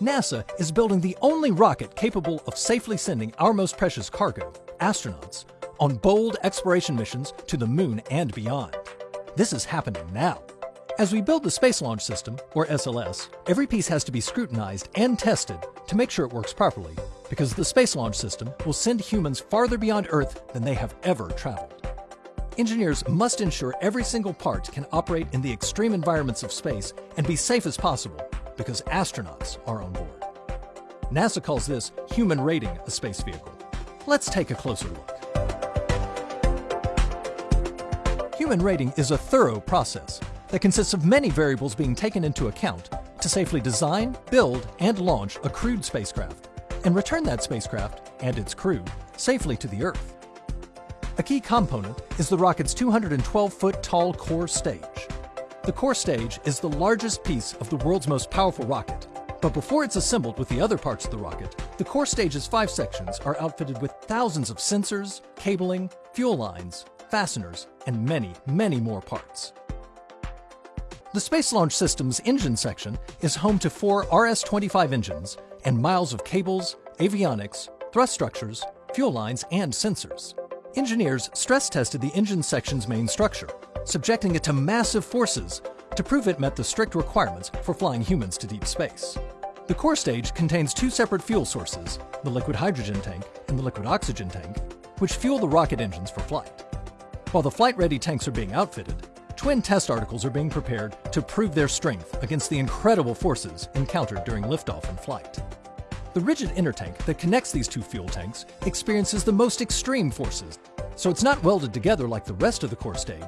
NASA is building the only rocket capable of safely sending our most precious cargo, astronauts, on bold exploration missions to the moon and beyond. This is happening now. As we build the Space Launch System, or SLS, every piece has to be scrutinized and tested to make sure it works properly, because the Space Launch System will send humans farther beyond Earth than they have ever traveled. Engineers must ensure every single part can operate in the extreme environments of space and be safe as possible because astronauts are on board. NASA calls this human rating a space vehicle. Let's take a closer look. Human rating is a thorough process that consists of many variables being taken into account to safely design, build, and launch a crewed spacecraft, and return that spacecraft and its crew safely to the Earth. A key component is the rocket's 212-foot tall core stage. The core stage is the largest piece of the world's most powerful rocket. But before it's assembled with the other parts of the rocket, the core stage's five sections are outfitted with thousands of sensors, cabling, fuel lines, fasteners, and many, many more parts. The Space Launch System's engine section is home to four RS-25 engines and miles of cables, avionics, thrust structures, fuel lines, and sensors. Engineers stress tested the engine section's main structure, subjecting it to massive forces to prove it met the strict requirements for flying humans to deep space. The core stage contains two separate fuel sources, the liquid hydrogen tank and the liquid oxygen tank, which fuel the rocket engines for flight. While the flight-ready tanks are being outfitted, twin test articles are being prepared to prove their strength against the incredible forces encountered during liftoff and flight. The rigid intertank that connects these two fuel tanks experiences the most extreme forces, so it's not welded together like the rest of the core stage,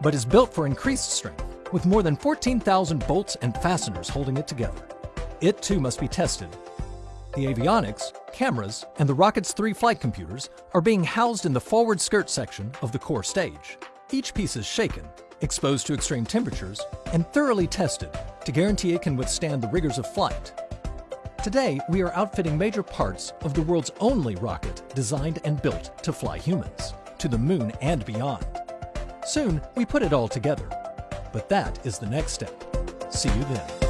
but is built for increased strength, with more than 14,000 bolts and fasteners holding it together. It too must be tested. The avionics, cameras, and the rocket's three flight computers are being housed in the forward skirt section of the core stage. Each piece is shaken, exposed to extreme temperatures, and thoroughly tested to guarantee it can withstand the rigors of flight. Today, we are outfitting major parts of the world's only rocket designed and built to fly humans, to the moon and beyond. Soon, we put it all together. But that is the next step. See you then.